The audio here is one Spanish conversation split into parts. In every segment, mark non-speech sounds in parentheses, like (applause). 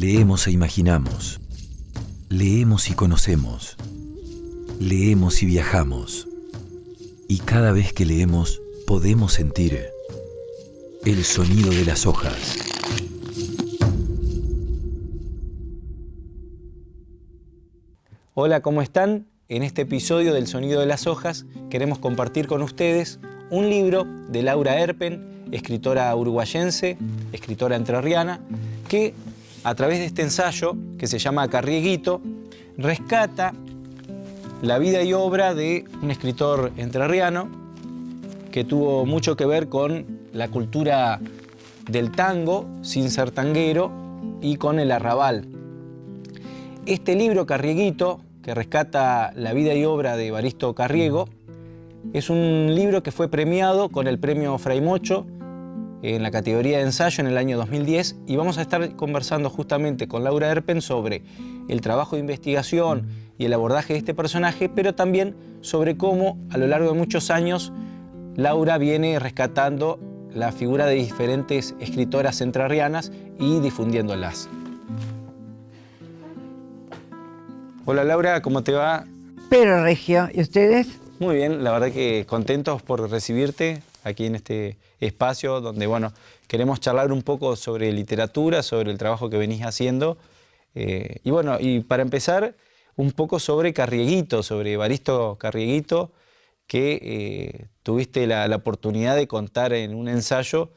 Leemos e imaginamos. Leemos y conocemos. Leemos y viajamos. Y cada vez que leemos podemos sentir el sonido de las hojas. Hola, ¿cómo están? En este episodio del Sonido de las Hojas queremos compartir con ustedes un libro de Laura Erpen, escritora uruguayense, escritora entrerriana, que a través de este ensayo, que se llama Carrieguito, rescata la vida y obra de un escritor entrerriano que tuvo mucho que ver con la cultura del tango, sin ser tanguero, y con el arrabal. Este libro, Carrieguito, que rescata la vida y obra de Baristo Carriego, es un libro que fue premiado con el premio Fray Mocho en la categoría de ensayo en el año 2010 y vamos a estar conversando justamente con Laura Erpen sobre el trabajo de investigación y el abordaje de este personaje, pero también sobre cómo a lo largo de muchos años Laura viene rescatando la figura de diferentes escritoras entrerrianas y difundiéndolas. Hola Laura, ¿cómo te va? Pero Regio, ¿y ustedes? Muy bien, la verdad que contentos por recibirte aquí en este espacio donde, bueno, queremos charlar un poco sobre literatura, sobre el trabajo que venís haciendo. Eh, y bueno, y para empezar, un poco sobre Carrieguito, sobre Evaristo Carrieguito, que eh, tuviste la, oportunidad de contar en un ensayo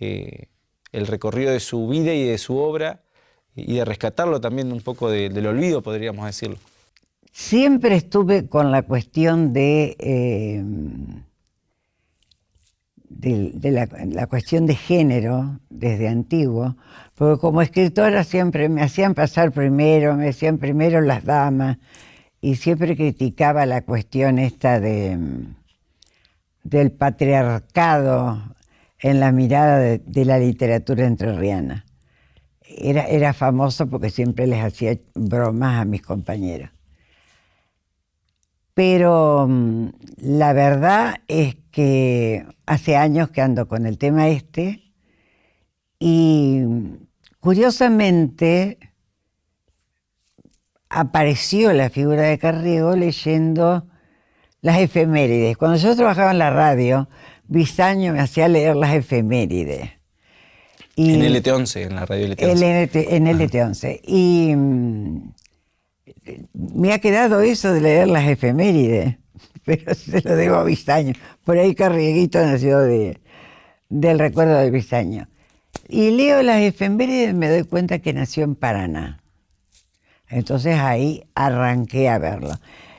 eh, el recorrido de su vida y de su obra y de rescatarlo también un poco del olvido, podríamos decirlo. Siempre estuve con la cuestión de de, la, cuestión de género desde antiguo, porque como escritora siempre me hacían pasar primero, me hacían primero las damas, y siempre criticaba la cuestión esta de, del patriarcado en la mirada de, la literatura entrerriana. Era, era famoso porque siempre les hacía bromas a mis compañeros. Pero mm, la verdad es que hace años que ando con el tema este y curiosamente apareció la figura de Carriego leyendo las efemérides. Cuando yo trabajaba en la radio, Bisaño me hacía leer las efemérides. en LT11, en la radio LT11. en LT11. Y mm, me ha quedado eso de leer las efemérides, (laughs) pero se lo debo a Vistaño. Por ahí Carrieguito nació de, del recuerdo de Vistaño. Y leo las efemérides y me doy cuenta que nació en Paraná. Entonces ahí arranqué a verlo.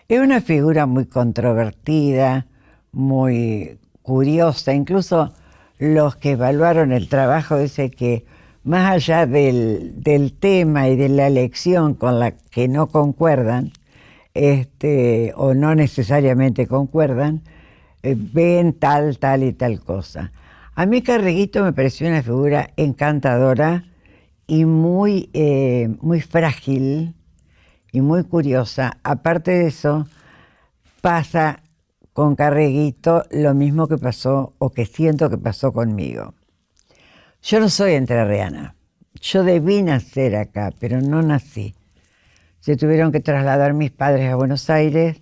Es una figura muy controvertida, muy curiosa. Incluso los que evaluaron el trabajo dicen que más allá del, tema y de la elección con la que no concuerdan, este, o no necesariamente concuerdan, eh, ven tal, tal y tal cosa. A mí Carreguito me pareció una figura encantadora y muy, eh, muy frágil y muy curiosa. Aparte de eso, pasa con Carreguito lo mismo que pasó o que siento que pasó conmigo. Yo no soy entrerriana. Yo debí nacer acá, pero no nací. Se tuvieron que trasladar mis padres a Buenos Aires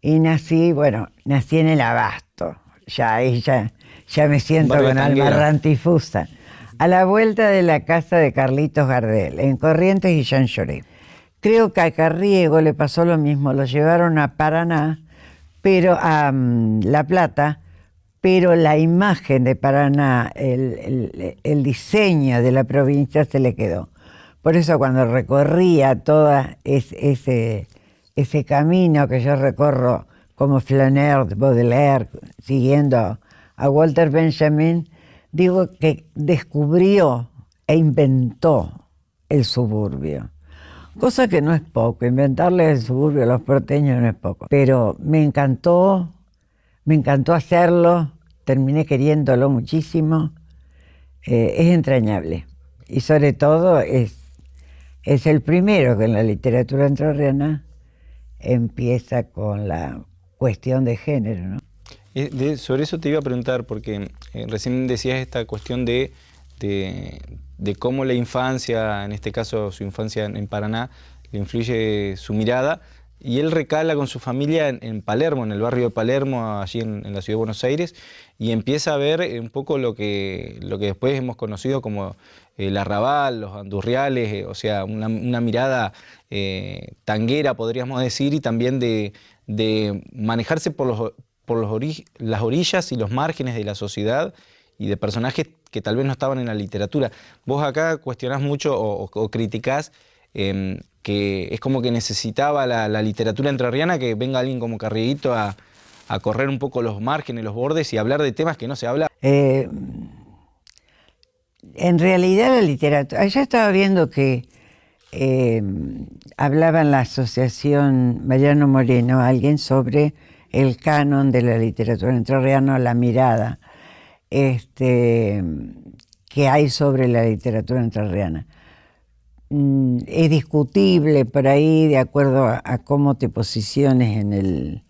y nací, bueno, nací en el Abasto. Ya ahí ya, me siento con alma rantifusa. A la vuelta de la casa de Carlitos Gardel, en Corrientes y Jean Lloré. Creo que a Carriego le pasó lo mismo, lo llevaron a Paraná, pero a mm, La Plata, pero la imagen de Paraná, el, diseño de la provincia se le quedó. Por eso cuando recorría todo ese, ese camino que yo recorro como Flaner, Baudelaire, siguiendo a Walter Benjamin, digo que descubrió e inventó el suburbio. Cosa que no es poco, inventarle el suburbio a los porteños no es poco. Pero me encantó me encantó hacerlo, terminé queriéndolo muchísimo. Eh, es entrañable. Y sobre todo es, es el primero que en la literatura entrerriana empieza con la cuestión de género. ¿no? sobre eso te iba a preguntar, porque eh, recién decías esta cuestión de, de, de cómo la infancia, en este caso su infancia en Paraná, le influye su mirada. Y él recala con su familia en, Palermo, en el barrio de Palermo, allí en, la ciudad de Buenos Aires, y empieza a ver un poco lo que, lo que después hemos conocido como el arrabal, los andurriales, eh, o sea, una, mirada eh, tanguera, podríamos decir, y también de, manejarse por, los, por los las orillas y los márgenes de la sociedad y de personajes que tal vez no estaban en la literatura. Vos acá cuestionás mucho o, criticás em, que es como que necesitaba la, literatura entrerriana que venga alguien como Carrieguito a, correr un poco los márgenes, los bordes y hablar de temas que no se habla. Eh, en realidad la literatura, ya estaba viendo que eh, hablaba en la asociación Mariano Moreno, alguien sobre el canon de la literatura entrerriana, la mirada este, que hay sobre la literatura entrerriana. Mm, es discutible por ahí, de acuerdo a, cómo te posiciones en el,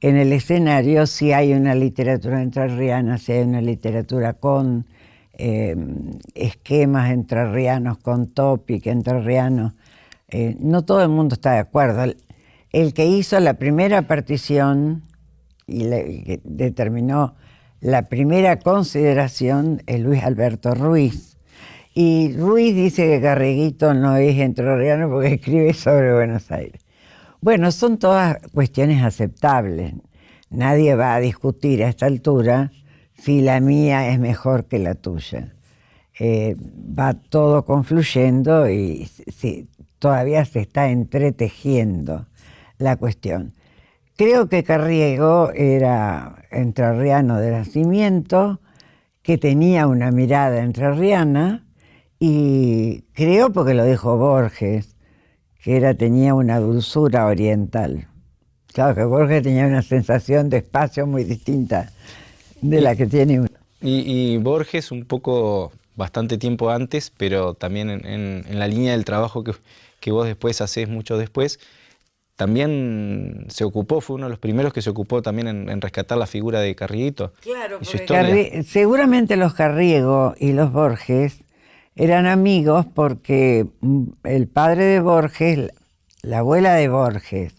en el escenario, si hay una literatura entrerriana, si hay una literatura con eh, esquemas entrerrianos, con topic entrerrianos. Eh, no todo el mundo está de acuerdo. El, que hizo la primera partición y que determinó la primera consideración es Luis Alberto Ruiz y Ruiz dice que Carreguito no es entrerriano porque (laughs) escribe sobre Buenos Aires. Bueno, son todas cuestiones aceptables. Nadie va a discutir a esta altura si la mía es mejor que la tuya. Eh, va todo confluyendo y todavía se está entretejiendo la cuestión. Creo que Carriego era entrerriano de nacimiento, que tenía una mirada entrerriana, y creo porque lo dijo Borges, que era, tenía una dulzura oriental. Claro que Borges tenía una sensación de espacio muy distinta de la que tiene uno. Y, Borges un poco bastante tiempo antes, pero también en, la línea del trabajo que, que, vos después haces mucho después, también se ocupó, fue uno de los primeros que se ocupó también en, rescatar la figura de Carrieguito. Claro, y seguramente los Carriego y los Borges eran amigos porque mm, el padre de Borges, la abuela de Borges,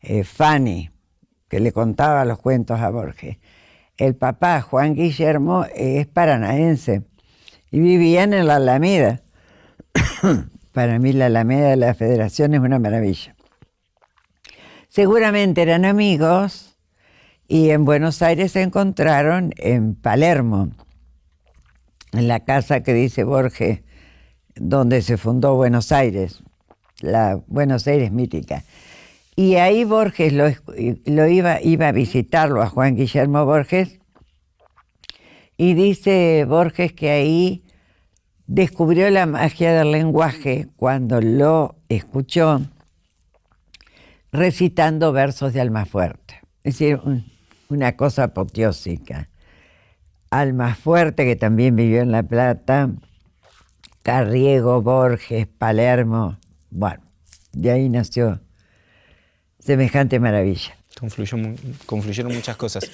eh, Fanny, que le contaba los cuentos a Borges, el papá, Juan Guillermo, es paranaense y vivían en la Alameda. (coughs) Para mí la Alameda de la Federación es una maravilla. Seguramente eran amigos y en Buenos Aires se encontraron en Palermo en la casa que dice Borges, donde se fundó Buenos Aires, la Buenos Aires mítica. Y ahí Borges lo, iba, iba a visitarlo a Juan Guillermo Borges, y dice Borges que ahí descubrió la magia del lenguaje cuando lo escuchó recitando versos de Almafuerte. Es decir, una cosa apoteósica. Alma Fuerte, que también vivió en La Plata, Carriego, Borges, Palermo. Bueno, de ahí nació semejante maravilla. confluyeron muchas cosas.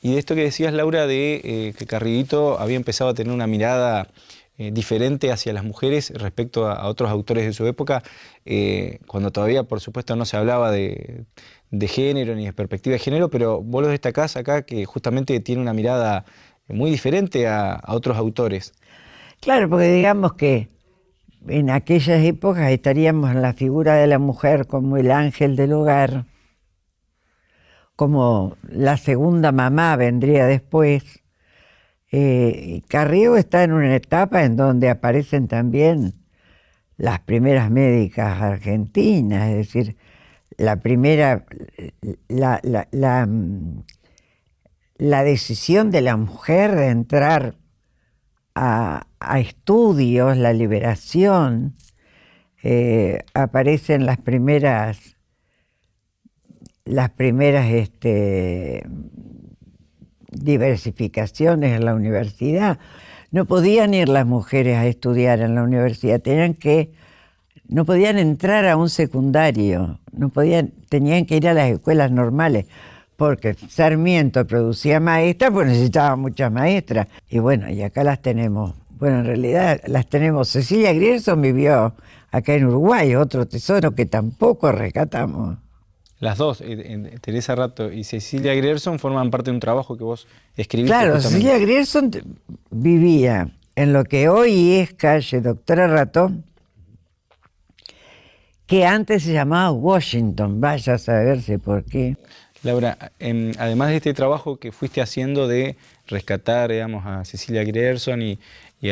Y de esto que decías, Laura, de eh, que Carriguito había empezado a tener una mirada eh, diferente hacia las mujeres respecto a, otros autores de su época, eh, cuando todavía, por supuesto, no se hablaba de, género ni de perspectiva de género, pero vos lo destacás acá que justamente tiene una mirada muy diferente a, otros autores. Claro, porque digamos que en aquellas épocas estaríamos en la figura de la mujer como el ángel del hogar, como la segunda mamá vendría después. Eh, Carriego está en una etapa en donde aparecen también las primeras médicas argentinas, es decir, la primera, la, la mm, la decisión de la mujer de entrar a, estudios, la liberación, eh, aparecen las primeras, las primeras este, diversificaciones en la universidad. No podían ir las mujeres a estudiar en la universidad, tenían que, no podían entrar a un secundario, no podían, tenían que ir a las escuelas normales porque Sarmiento producía maestras, pues necesitaba muchas maestras. Y bueno, y acá las tenemos Bueno, en realidad las tenemos. Cecilia Grierson vivió acá en Uruguay, otro tesoro que tampoco rescatamos. Las dos, eh, Teresa Rato y Cecilia Grierson, forman parte de un trabajo que vos escribiste. Claro, Cecilia Grierson vivía en lo que hoy es calle Doctora Rato, que antes se llamaba Washington, vaya a saberse por qué. Laura, además de este trabajo que fuiste haciendo de rescatar digamos, a Cecilia Grierson y,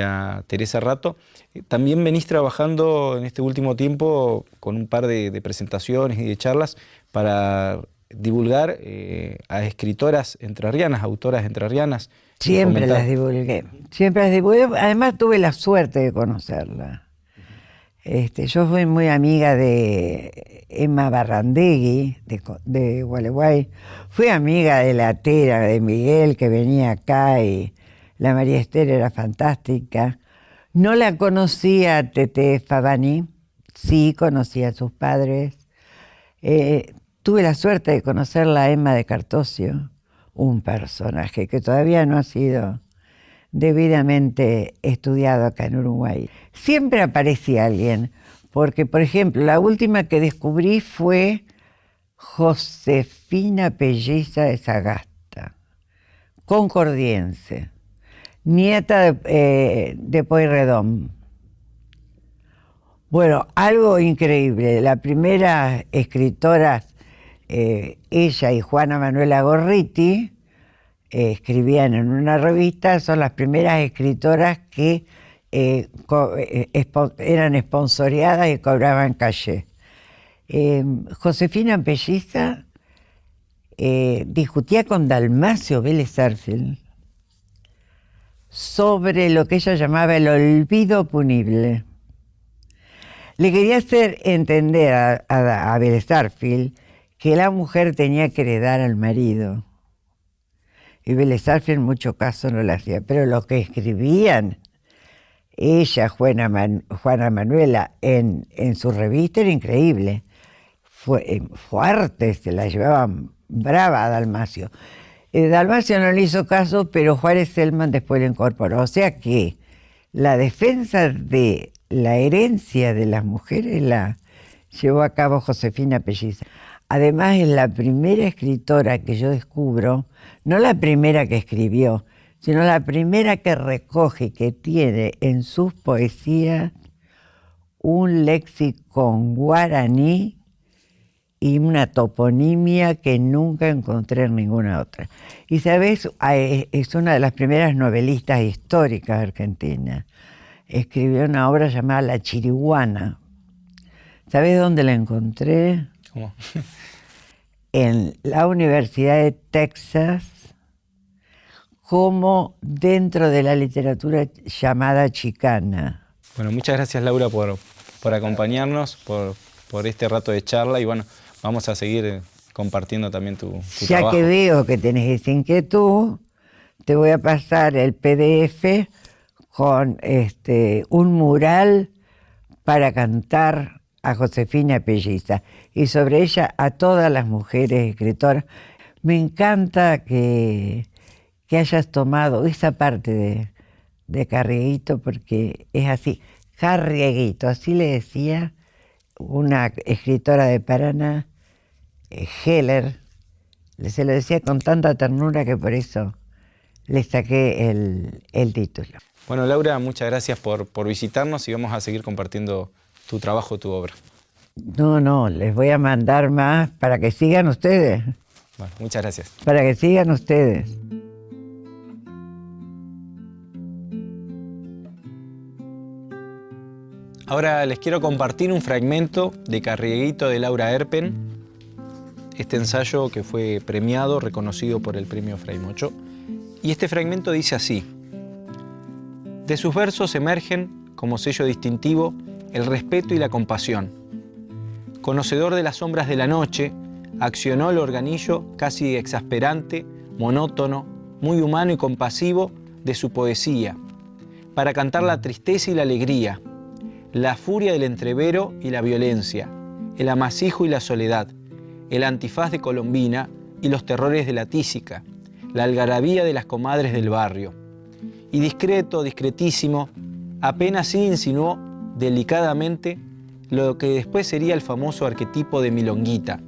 a Teresa Rato, eh, también venís trabajando en este último tiempo con un par de, presentaciones y de charlas para divulgar eh, a escritoras entrerrianas, autoras entrerrianas. Siempre las divulgué, siempre las divulgué, además tuve la suerte de conocerla. Este, yo fui muy amiga de Emma Barrandegui, de, Gualeguay. Fui amiga de la Tera, de Miguel, que venía acá, y la María Esther era fantástica. No la conocía Tete Favani, sí conocía a sus padres. Eh, tuve la suerte de conocerla a Emma de Cartosio, un personaje que todavía no ha sido debidamente estudiado acá en Uruguay. Siempre aparece alguien, porque por ejemplo, la última que descubrí fue Josefina Pelliza de Sagasta, concordiense, nieta de, eh, de. Bueno, algo increíble, la primera escritora, eh, ella y Juana Manuela Gorriti, eh, escribían en una revista, son las primeras escritoras que eh, eh, eran esponsoreadas y cobraban calle. Josefina Pelliza discutía con Dalmacio Vélez Arfield sobre lo que ella llamaba el olvido punible. Le quería hacer entender a, a, que la mujer tenía que heredar al marido y Vélez en mucho caso no lo hacía, pero lo que escribían ella, Juana, Manuela, en, en, su revista era increíble. Fue, eh, fuerte, se la llevaban brava a Dalmacio. Eh, Dalmacio no le hizo caso, pero Juárez Selman después lo incorporó. O sea que la defensa de la herencia de las mujeres la llevó a cabo Josefina Pelliza. Además es la primera escritora que yo descubro, no la primera que escribió, sino la primera que recoge, que tiene en sus poesías un lexicon guaraní y una toponimia que nunca encontré en ninguna otra. Y sabes, es una de las primeras novelistas históricas argentinas. Escribió una obra llamada La Chiriguana. ¿Sabes dónde la encontré? (laughs) en la Universidad de Texas como dentro de la literatura llamada chicana. Bueno, muchas gracias Laura por, por acompañarnos, por, por, este rato de charla y bueno, vamos a seguir eh, compartiendo también tu, tu ya que veo que tenés esa inquietud, te voy a pasar el PDF con este, un mural para cantar a Josefina Pelliza y sobre ella a todas las mujeres escritoras. Me encanta que, que hayas tomado esa parte de, de Carrieguito porque es así. Carrieguito, así le decía una escritora de Paraná, eh, Heller, se lo decía con tanta ternura que por eso le saqué el, el título. Bueno, Laura, muchas gracias por, por visitarnos y vamos a seguir compartiendo tu trabajo, tu obra. No, no, les voy a mandar más para que sigan ustedes. Bueno, muchas gracias. Para que sigan ustedes. Ahora les quiero compartir un fragmento de Carrieguito de Laura Erpen, este ensayo que fue premiado, reconocido por el premio Fray Mocho. Y este fragmento dice así, de sus versos emergen, como sello distintivo, el respeto y la compasión. Conocedor de las sombras de la noche, accionó el organillo casi exasperante, monótono, muy humano y compasivo de su poesía, para cantar la tristeza y la alegría, la furia del entrevero y la violencia, el amasijo y la soledad, el antifaz de Colombina y los terrores de la tísica, la algarabía de las comadres del barrio. y discreto, discretísimo, apenas sí insinuó delicadamente lo que después sería el famoso arquetipo de Milonguita.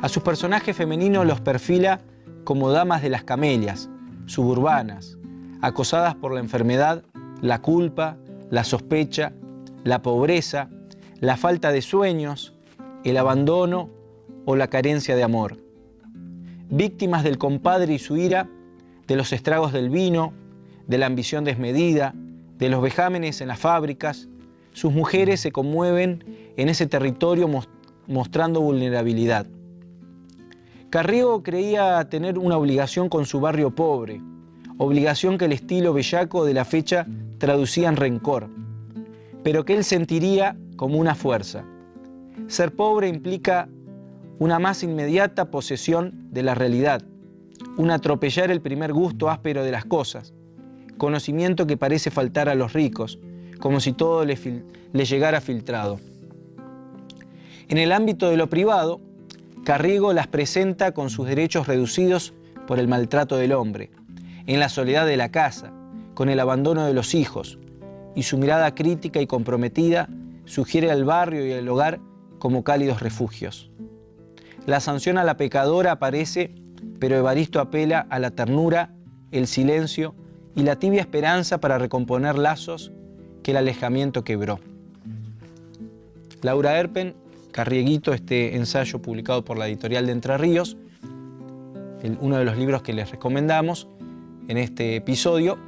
A sus personajes femeninos los perfila como damas de las camelias, suburbanas, acosadas por la enfermedad, la culpa, la sospecha, la pobreza, la falta de sueños, el abandono o la carencia de amor. Víctimas del compadre y su ira, de los estragos del vino, de la ambición desmedida, de los vejámenes en las fábricas, sus mujeres se conmueven en ese territorio mostrando vulnerabilidad. Carriego creía tener una obligación con su barrio pobre, obligación que el estilo bellaco de la fecha traducía en rencor, pero que él sentiría como una fuerza. Ser pobre implica una más inmediata posesión de la realidad, un atropellar el primer gusto áspero de las cosas, conocimiento que parece faltar a los ricos, como si todo le, llegara filtrado. En el ámbito de lo privado, Carriego las presenta con sus derechos reducidos por el maltrato del hombre, en la soledad de la casa, con el abandono de los hijos, y su mirada crítica y comprometida sugiere al barrio y al hogar como cálidos refugios. La sanción a la pecadora aparece, pero Evaristo apela a la ternura, el silencio y la tibia esperanza para recomponer lazos que el alejamiento quebró. Laura Erpen, Carrieguito, este ensayo publicado por la editorial de Entre Ríos, uno de los libros que les recomendamos en este episodio.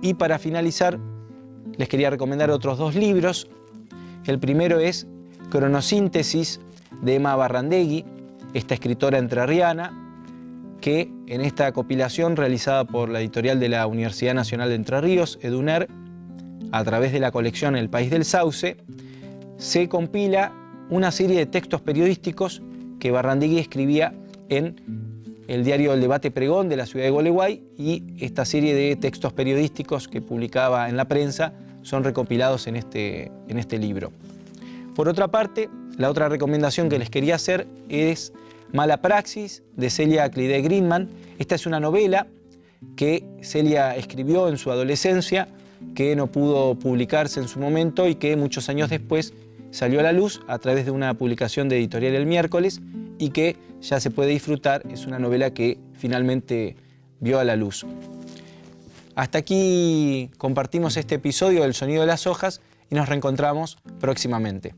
Y para finalizar, les quería recomendar otros dos libros. El primero es Cronosíntesis de Emma Barrandegui, esta escritora entrerriana, que en esta compilación realizada por la editorial de la Universidad Nacional de Entre Ríos, EDUNER, a través de la colección El País del Sauce, se compila una serie de textos periodísticos que Barrandegui escribía en el diario El Debate Pregón de la ciudad de Gualeguay y esta serie de textos periodísticos que publicaba en la prensa son recopilados en este, en este libro. Por otra parte, la otra recomendación que les quería hacer es Mala Praxis de Celia Clide Greenman. Esta es una novela que Celia escribió en su adolescencia que no pudo publicarse en su momento y que muchos años después salió a la luz a través de una publicación de Editorial El Miércoles y que ya se puede disfrutar. Es una novela que finalmente vio a la luz. Hasta aquí compartimos este episodio del Sonido de las Hojas y nos reencontramos próximamente.